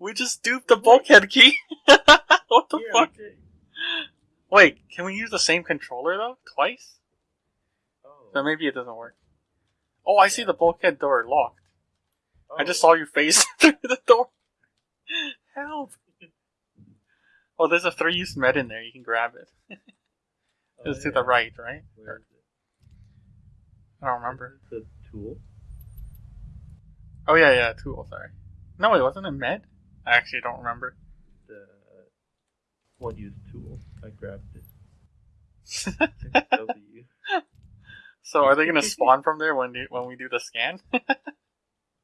We just duped the bulkhead key. what the Yeah, fuck? Wait, can we use the same controller though? Twice? Oh. So maybe it doesn't work. Oh, I see the bulkhead door locked. I just Oh. saw you face through the door. Help! Oh, there's a three-use med in there. You can grab it. Oh, It's to the right, right? Where is it? I don't remember. Is The tool. Oh yeah, yeah, tool. Sorry. No, it wasn't a med. I actually don't remember. The one used tool. I grabbed it. W. so, are they gonna spawn from there when you, when we do the scan?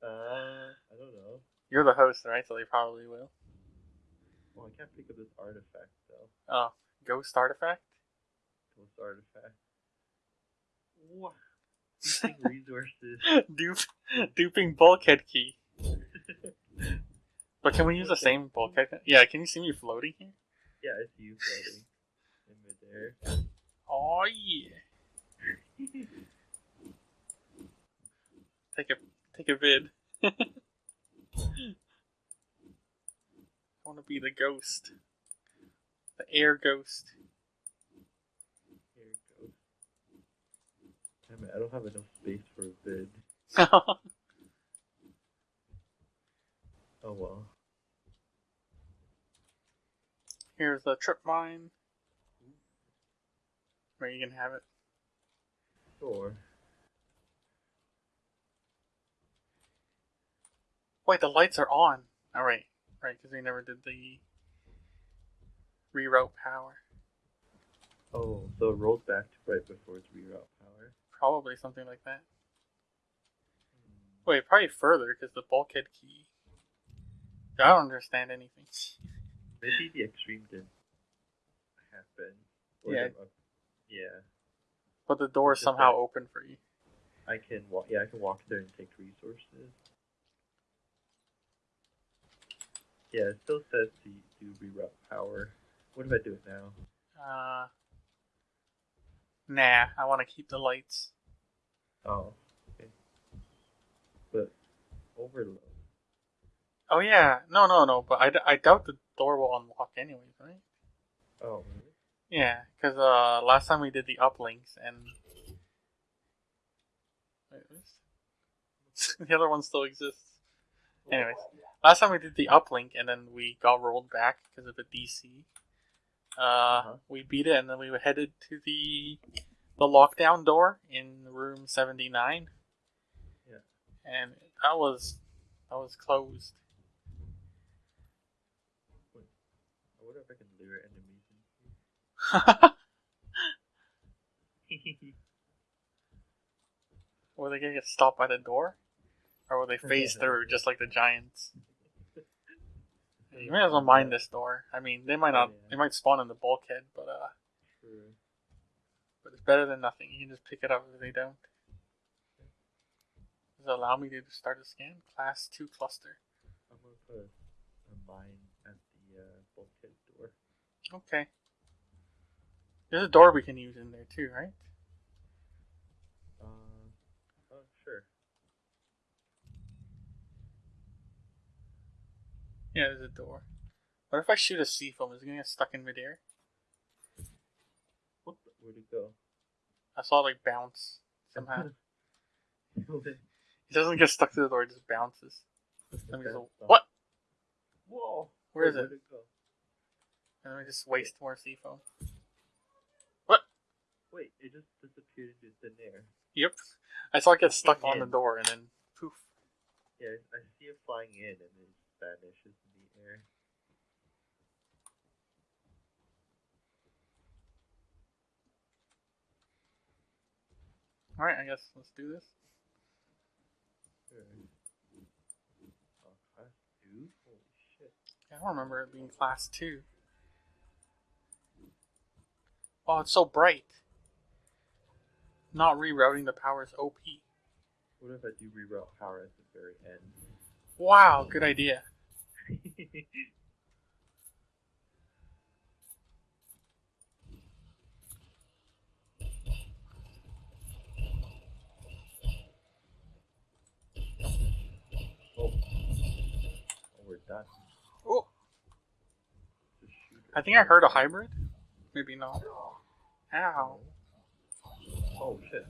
Uh, I don't know. You're the host, right? So they probably will. Well, I can't think of this artifact though. Oh, ghost artifact. Ghost artifact. What? Using resources. Dupe, duping bulkhead key. But can we use the same bulkhead? Yeah, can you see me floating here? Yeah, I see you floating in midair. Oh yeah. Take a take a vid. I want to be the ghost, the air ghost. It goes. Damn it, I don't have enough space for a bid. Oh well. Here's the trip mine. Where you can have it. Sure. Wait, the lights are on. Oh, All right, right, because we never did the reroute power. Oh, so it rolls back to right before its reroute power. Probably something like that. Wait, probably further because the bulkhead key. I don't understand anything. Maybe the extreme didn't happen. Or Yeah. the- yeah. But the door is somehow that- open for you. I can walk. Yeah, I can walk there and take resources. Yeah, it still says to do reroute power. What if I do it now? Uh, nah, I want to keep the lights. Oh, okay. But overload. Oh yeah, no, no, no. But I, I doubt the door will unlock anyways, right? Oh, really? Yeah, because uh, last time we did the uplinks and the other one still exists. Anyways, last time we did the uplink and then we got rolled back because of a DC. Uh, Uh-huh. we beat it and then we were headed to the the lockdown door in room seventy nine. Yeah. And that was that was closed. I wonder if I can lure enemies in here. Were they gonna get stopped by the door? Or will they phase through just like the giants? You may as well mind this door. I mean, they might not. They might spawn in the bulkhead, but uh, True. but it's better than nothing. You can just pick it up if they don't. Does it allow me to start a scan? Class two cluster. I'm gonna put a, a mine at the uh, bulkhead door. Okay. There's a door we can use in there too, right? Uh, oh, sure. Yeah, there's a door. What if I shoot a sea foam? Is it gonna get stuck in midair? What? The, where'd it go? I saw it like bounce somehow. It it doesn't get stuck to the door; it just bounces. Let me what? Whoa! Where is Wait, it? Where'd it go? And then we just waste more sea foam. Wait, it just disappeared into thin air. Yep. I saw it get stuck on the door and then poof. Yeah, I see it flying in and then vanishes in the air. All right, I guess let's do this. Sure. Oh, class two? Holy shit. I don't remember it being class two. Oh, it's so bright. Not rerouting the power is OP. What if I do reroute power at the very end? Wow, good idea. oh. oh, we're done. Oh, I think I heard a hybrid. Maybe not. Ow. Oh shit.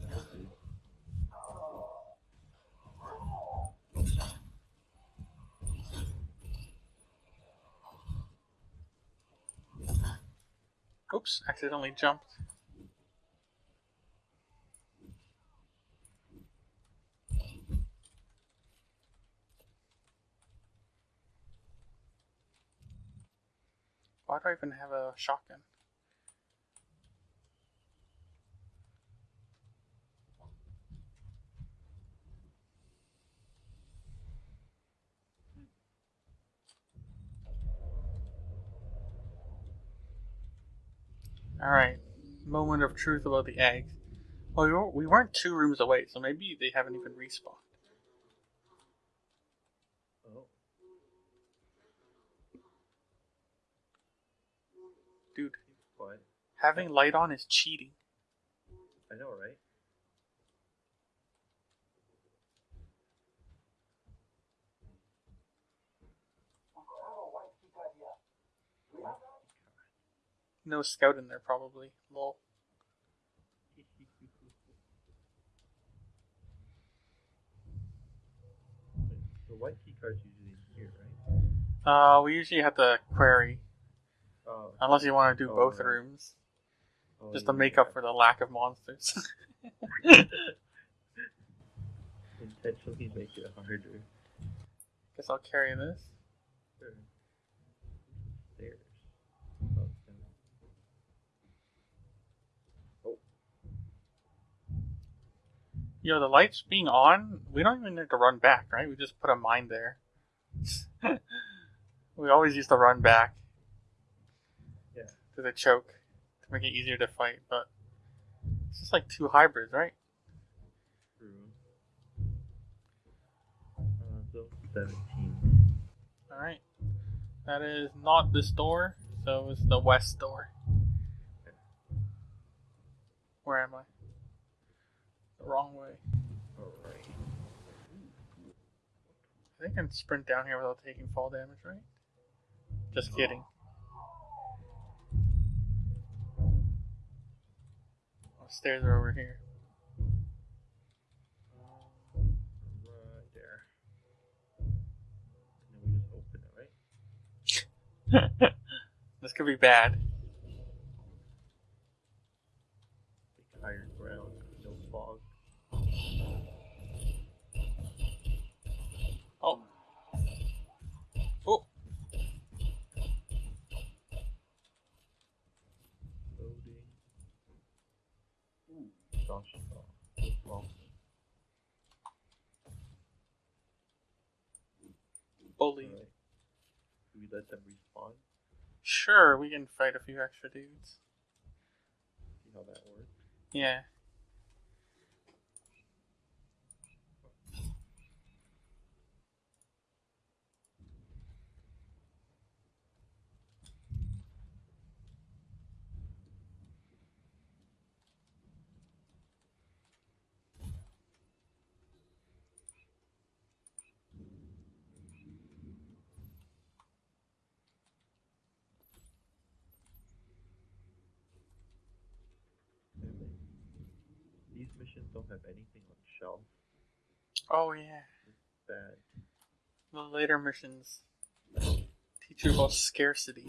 Oops, accidentally jumped. Why do I even have a shotgun? Alright, moment of truth about the eggs. Well, we weren't, we weren't two rooms away, so maybe they haven't even respawned. Oh. Dude, quiet. having light on is cheating. I know, right? No scout in there, probably. Lol. the white key card's usually in here, right? Uh, we usually have to query, Oh, unless you want to do Oh, both right. rooms, oh, just to yeah, make yeah. up for the lack of monsters. Intentionally make it harder. Guess I'll carry this. Sure. Stairs. Oh, down. Oh, Yo, the lights being on, we don't even need to run back, right? We just put a mine there. we always used to run back. Yeah. To the choke to make it easier to fight, but it's just like two hybrids, right? true. Uh, zone 17. Alright. That is not this door, so it's the west door. Where am I? Wrong way. Alright. I think I can sprint down here without taking fall damage, right? Just kidding. Oh, stairs are over here. Right there. And then we just open it, right? this could be bad. Like higher ground, no fog. Oh. Oh. Loading. Ooh, gosh. Bully. Alright. Do we let them respawn? Sure, we can fight a few extra dudes. See how that works? Yeah. Damn it. These missions don't have anything on shelf. Oh yeah. Bad. The later missions teach you about scarcity.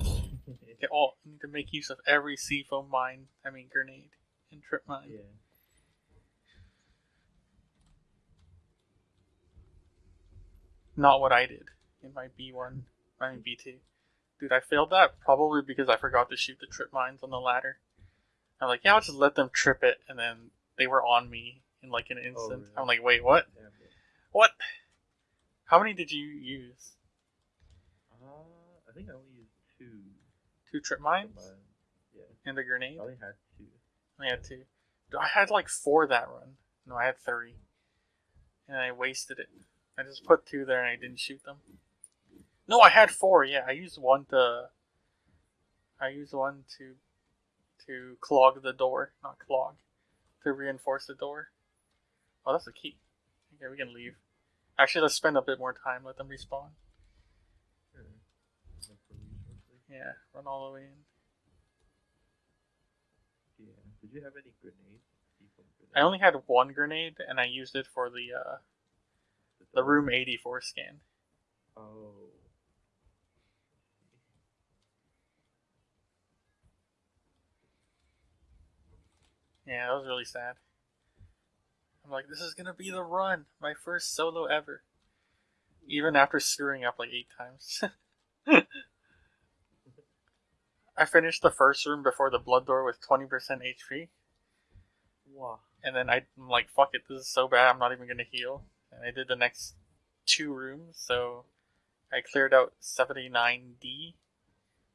Okay, oh, you need to make use of every seafoam mine, I mean grenade, and trip mine. yeah. Not what I did in my B1, I mean B2. Dude, I failed that probably because I forgot to shoot the trip mines on the ladder. I'm like, yeah, I'll just let them trip it, and then they were on me in like an instant. really? I'm like, wait, what? It. What? How many did you use? Uh, I think I only used two. Two trip mines Mine. Yeah. and a grenade? I only had two. I had two. I had like four that run. No, I had three. And I wasted it. I just put two there and I didn't shoot them. No, I had four. Yeah, I used one to. I used one to, to clog the door, not clog, to reinforce the door. Oh, that's the key. Okay, we can leave. Actually, let's spend a bit more time. Let them respawn. Sure. Look for resources. Yeah, run all the way in. Yeah. Did you have any grenades? I only had one grenade, and I used it for the uh, the room 84 scan. Oh. Yeah, that was really sad. I'm like, this is gonna be the run, my first solo ever. Even after screwing up like eight times. I finished the first room before the blood door with 20% HP, Wow. and then I'm like, fuck it, this is so bad, I'm not even gonna heal. And I did the next two rooms, so I cleared out 79D,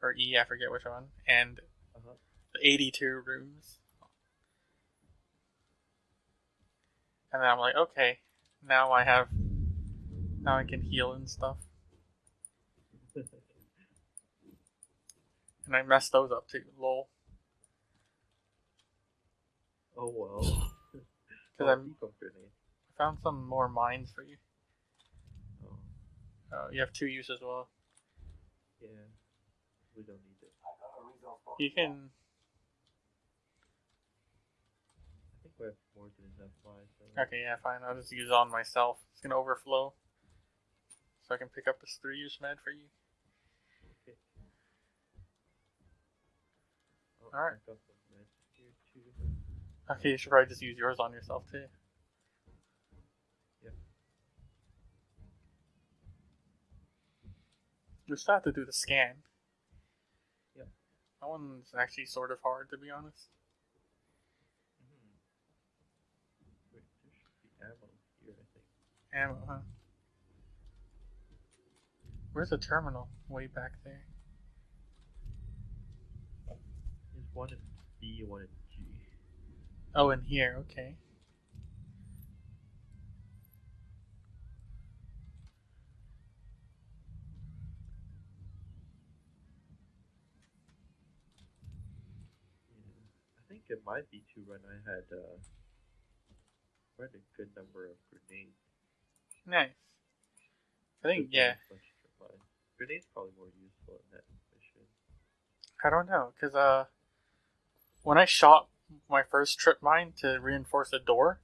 or E, I forget which one, and Uh-huh. the 82 rooms. And then I'm like, okay, now I have, now I can heal and stuff. And I messed those up too, lol. oh well. Because oh, I'm. I found some more mines for you. Oh. Uh, you have two use as well. Yeah. We don't need it. You can. I think we have enough so- Okay, yeah, fine. I'll just use it on myself. It's gonna overflow, so I can pick up this three use med for you. Okay. Alright. I got some meds here too. Okay, you should probably just use yours on yourself too. Yeah. You still have to do the scan. Yeah. That one's actually sort of hard, to be honest. Mhm. Wait, there should be ammo here, I think. Ammo, huh? Where's the terminal? Way back there. There's one in B, one in G. Oh, in here. Okay. Yeah. I think in my B2 run I had uh, quite a good number of grenades. Nice. I think yeah. Grenades probably more useful in that mission. I don't know, cause uh, when I shot my first trip mine to reinforce the door,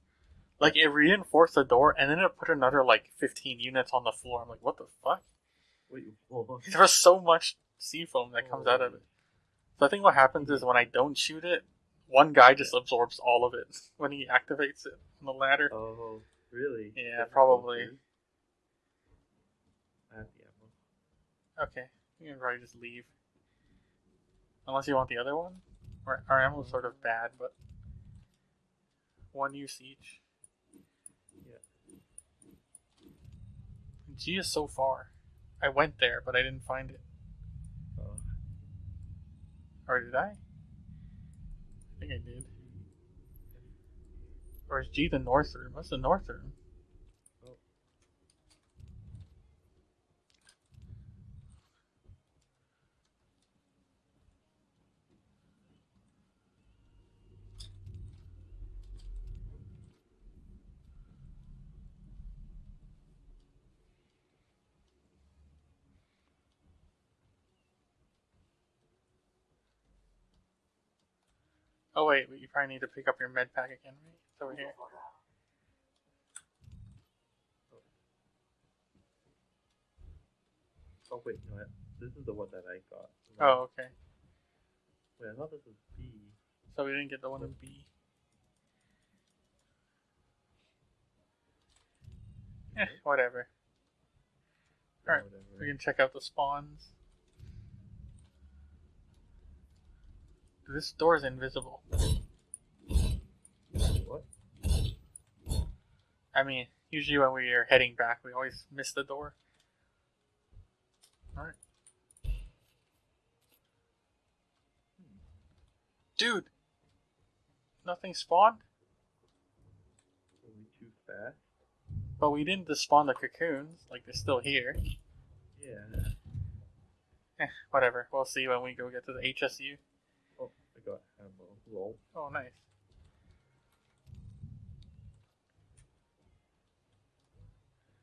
like it reinforced the door and then it put another like 15 units on the floor. I'm like, what the fuck? Wait. There was so much sea foam that comes out of it. So I think what happens is when I don't shoot it, one guy just absorbs all of it when he activates it on the ladder. Oh, really? Yeah, probably. I have the ammo. Okay, you can probably just leave. Unless you want the other one. Our, our ammo's sort of bad, but one use each. Yeah. G is so far. I went there, but I didn't find it. Oh, Or did I? I think I did. Or is G the north room? What's the north room? Oh. Oh wait, but you probably need to pick up your med pack again, right? It's over here. oh wait, no, this is the one that I got. Oh, okay. Wait, I thought this was B. So we didn't get the one in B. Eh, whatever. Alright. We can check out the spawns. This door is invisible. What? I mean, usually when we are heading back, we always miss the door. Alright. Dude! Nothing spawned? Were we too fast? But we didn't despawn the cocoons. Like, they're still here. Yeah. Eh, whatever. We'll see when we go get to the HSU. Oh, I got ammo. Oh, nice.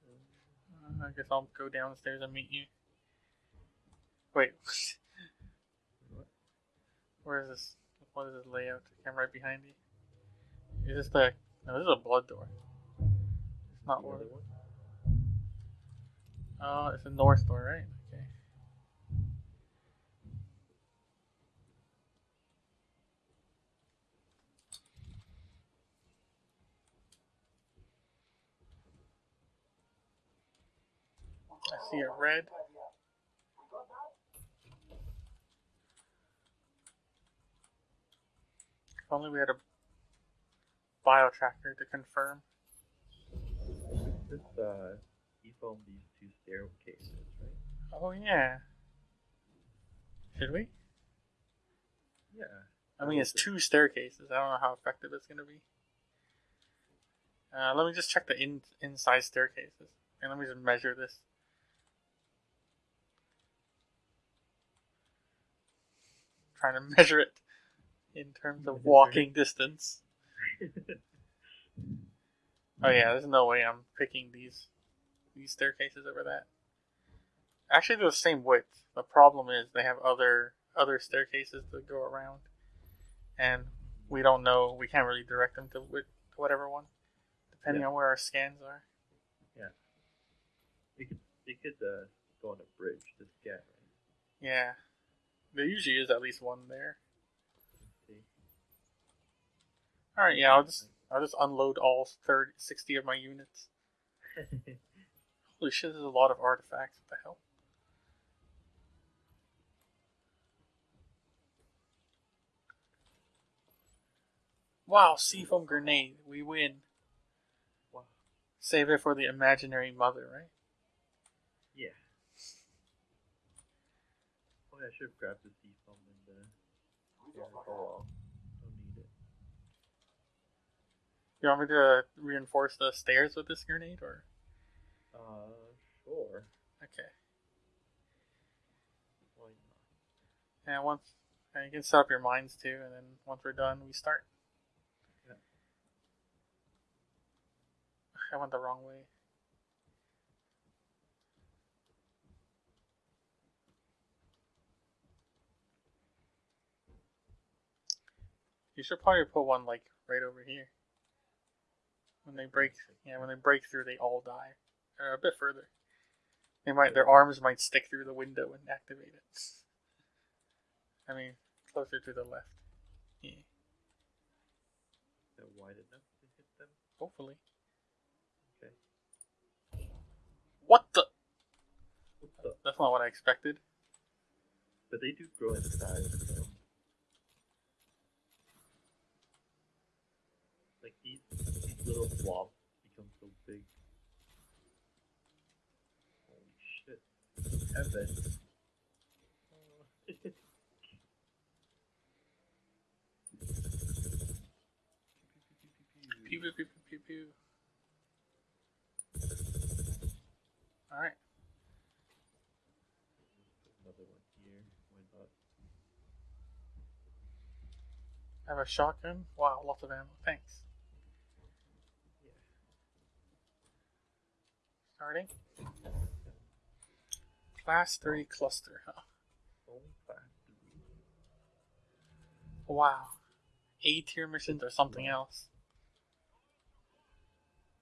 Uh, I guess I'll go downstairs and meet you. Wait. Where is this? What is this layout? I'm right behind you. Is this the? No, this is a blood door. It's not where. Oh, it's a north door, right? Okay. I see a red. If only we had a bio tracker to confirm. This uh, he found these two staircases, right? Oh yeah. Should we? Yeah. I mean, it's two staircases. I don't know how effective it's gonna be. Uh, let me just check the in inside staircases, and let me just measure this. Trying to measure it in terms of walking distance. Oh yeah, there's no way I'm picking these these staircases over that. Actually, they're the same width. The problem is they have other other staircases that go around, and we don't know. We can't really direct them to, to whatever one, depending Yeah. on where our scans are. They could they could uh, go on a bridge to scan, right? Yeah, there usually is at least one there. All right, yeah, I'll just I'll just unload all 30, 60 of my units. Holy shit, there's a lot of artifacts. What the hell? Wow, seafoam grenade. We win. wow. Save it for the imaginary mother, right? Yeah. Oh, yeah, I should have grabbed the sea foam and the. Yeah, oh well. Don't need it. You want me to reinforce the stairs with this grenade, or Uh, sure. okay? Why not? And once, and you can set up your mines too, and then once we're done, we start. Yeah. I went the wrong way. You should probably put one like right over here. When they break, yeah, when they break through, they all die. Or a bit further. They might, their arms might stick through the window and activate it. I mean, closer to the left. Yeah, They're wide enough to hit them. hopefully. Okay. What the? What the? That's not what I expected. But they do grow in size. So. Like these, these little blob become so big. Holy shit! Heaven. Pew pew pew pew pew pew. All right. Another one here. Why not? I have a shotgun. Wow, lots of ammo. Thanks. Starting. Class three cluster. Huh? Wow. A tier missions or something else.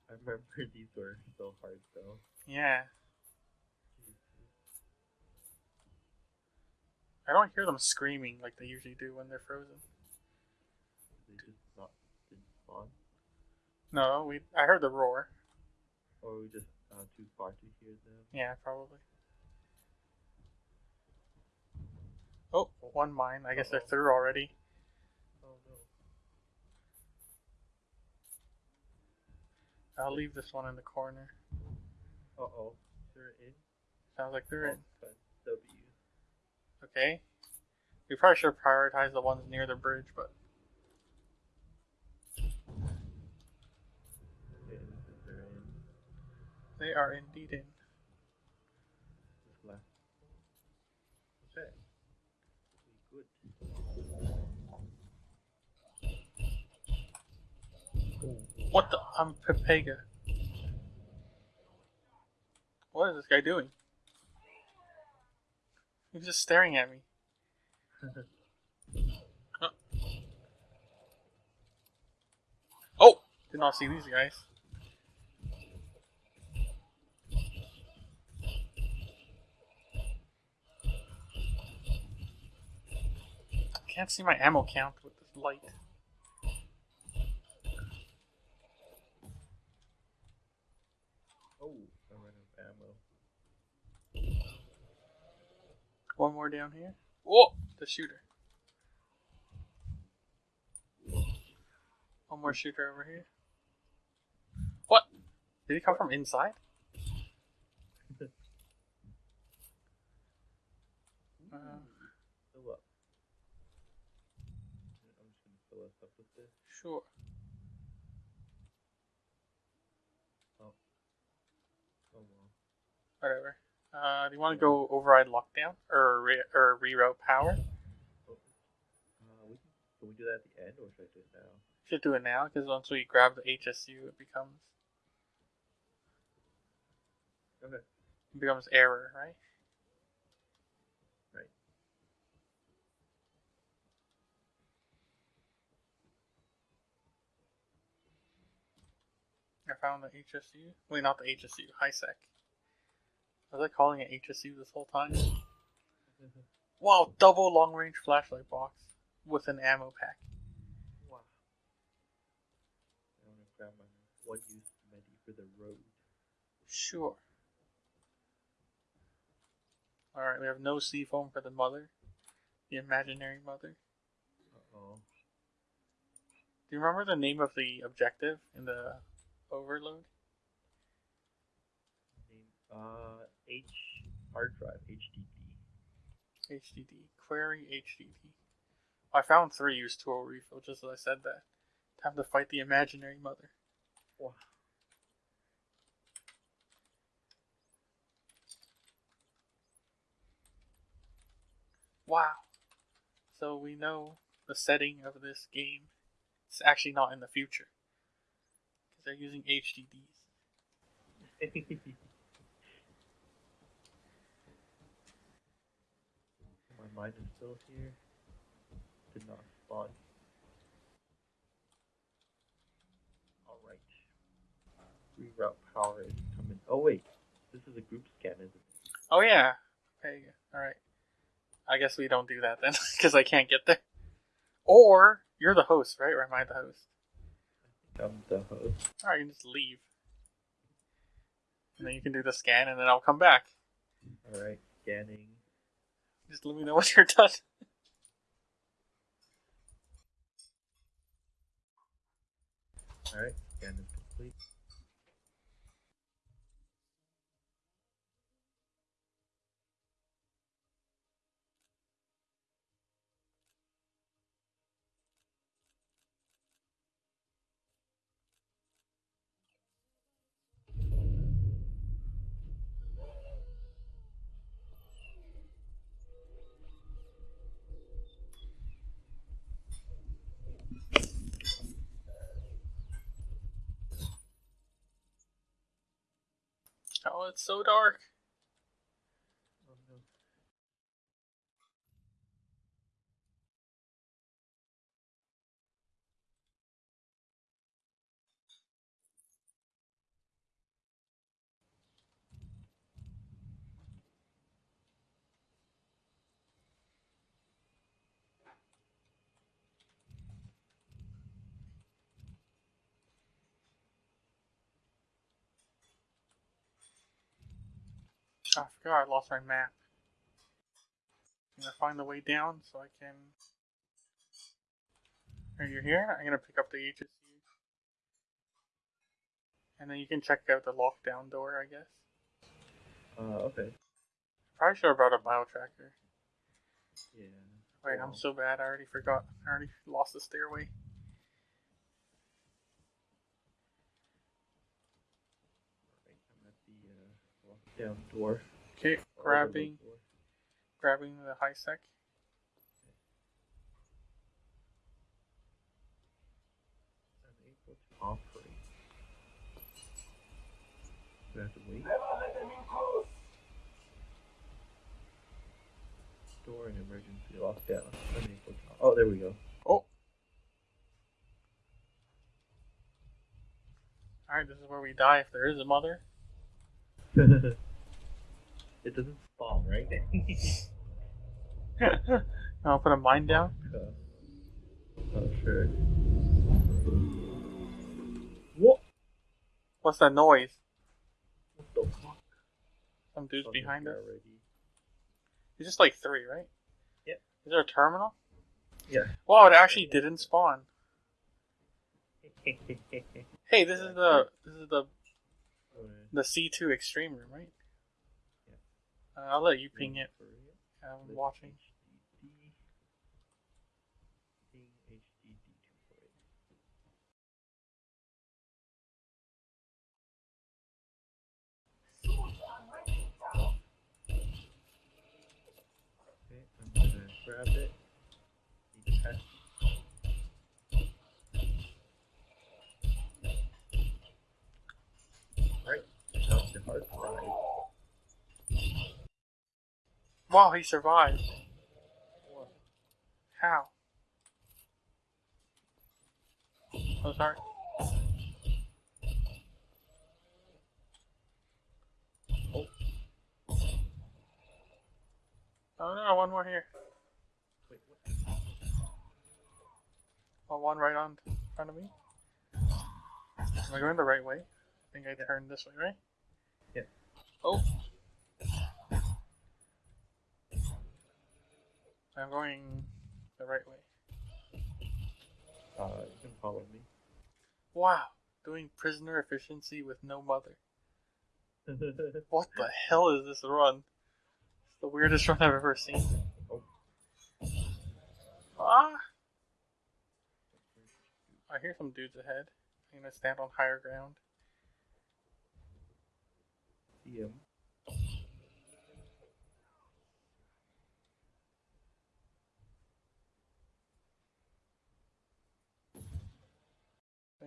I remember these were so hard though. Yeah. I don't hear them screaming like they usually do when they're frozen. They just not spawn, No, we. I heard the roar. or we just uh, too far to hear them. Yeah, probably. Oh, one mine. I guess they're through already. Oh no! I'll leave this one in the corner. Uh oh, they're in. Sounds like they're in. Oh, W. Okay. We probably should prioritize the ones near the bridge, but They are indeed in. What the? I'm Pepega. What is this guy doing? He's just staring at me. oh! Did not see these guys. Can't see my ammo count with this light. Oh, I ran out of ammo. One more down here. Whoa! The shooter. One more shooter over here. What? Did he come from inside? Uh, Fill up. I'm just gonna fill us up with this. Sure. Oh well. Whatever. Uh, do you want to go override lockdown or re- or reroute power? Oh. Uh, we can, can we do that at the end, or should I do it now? Should do it now because once we grab the HSU, it becomes Okay. it becomes error? Right. Found the HSU. Wait, not the HSU. HiSec. Was I calling it HSU this whole time? Wow, double long range flashlight box with an ammo pack. wow. I want to grab my one use medi for the road. Sure. Alright, we have no sea foam for the mother. The imaginary mother. Uh oh. Do you remember the name of the objective in the overload? Uh, H hard drive HDD. HDD. Query HDD. I found three use tool refill just as I said that. Time to fight the imaginary mother. Wow. Wow. So we know the setting of this game. It's actually not in the future. They're using HDDs. My mind is still here. Did not spawn. Alright. Reroute power is coming. Oh wait, this is a group scan, isn't it? Oh yeah. Okay. All right. I guess we don't do that then, because I can't get there. Or you're the host, right? Or am I the host? I'm the host. All right, you can just leave, and then you can do the scan, and then I'll come back. Alright, scanning. Just let me know when you're done. Alright, scan is complete. Oh, Oh, it's so dark. Oh no. Oh, I forgot I lost my map. I'm gonna find the way down so I can. Are you here? I'm gonna pick up the HSU. And then you can check out the lockdown door, I guess. Uh, okay. Probably should have brought a bio tracker. Yeah. Wait, I'm so bad. I already forgot. I already lost the stairway. Alright, I'm at the lockdown door. Okay, grabbing, door. grabbing the high sec. Operate. Do I have to wait? Door and emergency lockdown. Unable to. Oh, there we go. Oh, Alright, this is where we die if there is a mother. it doesn't spawn, right? I'll put a mine down. Oh, sure. What? What's that noise? What the fuck? Some dude's Something behind us. Already. It's just like three, right? Yep. Is there a terminal? Yeah. Wow, it actually didn't spawn. Hey, this is the this is the the C two extreme room, right? Uh, I'll let you ping it. I'm watching. Okay, I'm gonna grab it. Detach. Right, that's the hard drive. Wow, he survived. How? Oh, sorry. Oh no, one more here. Wait, what? Oh, one right on in front of me. Am I going the right way? I think I turned this way, right? Yeah. Oh. I'm going the right way. Uh, you can follow me. Wow, doing prisoner efficiency with no mother. What the hell is this run? It's the weirdest run I've ever seen. Oh. Ah! I hear some dudes ahead. I'm gonna stand on higher ground. See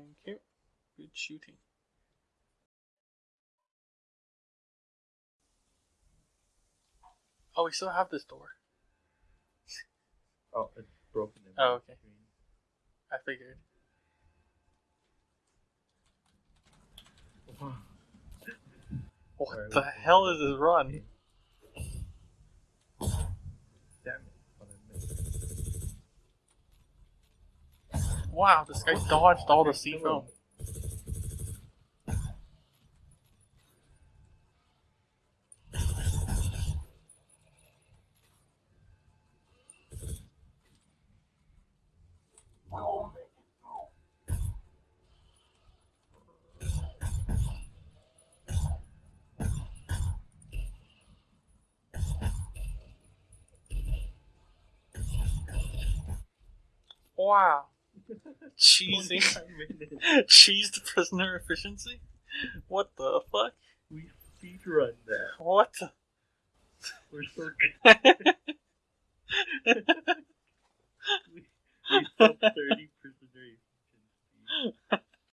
Thank you. Good shooting. Oh, we still have this door. Oh, it's broken. in Oh, okay. screen. I figured. What the hell is this run? Damn it. What I missed. Wow, this guy dodged all the sea. Wow. Cheesy. 25 minutes. Cheesed prisoner efficiency? What the fuck? We feed speedrun that. What the? We're so good. we, we sub 30 prisoner efficiency.